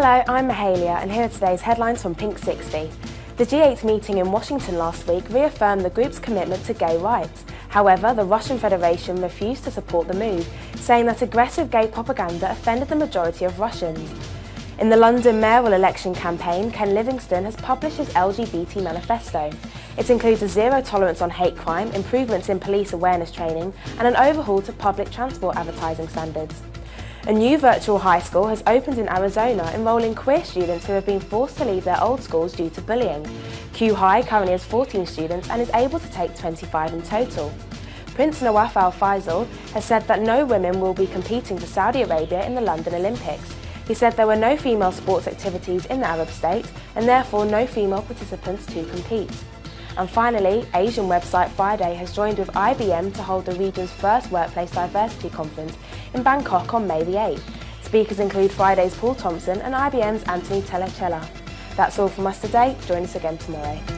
Hello, I'm Mahalia and here are today's headlines from Pink 60. The G8 meeting in Washington last week reaffirmed the group's commitment to gay rights. However, the Russian Federation refused to support the move, saying that aggressive gay propaganda offended the majority of Russians. In the London mayoral election campaign, Ken Livingstone has published his LGBT manifesto. It includes a zero tolerance on hate crime, improvements in police awareness training and an overhaul to public transport advertising standards. A new virtual high school has opened in Arizona enrolling queer students who have been forced to leave their old schools due to bullying. Q High currently has 14 students and is able to take 25 in total. Prince Nawaf Al Faisal has said that no women will be competing for Saudi Arabia in the London Olympics. He said there were no female sports activities in the Arab state and therefore no female participants to compete. And finally, Asian website Fridae has joined with IBM to hold the region's first workplace diversity conference in Bangkok on May the 8th. Speakers include Fridae's Paul Thompson and IBM's Anthony Telechella. That's all from us today. Join us again tomorrow.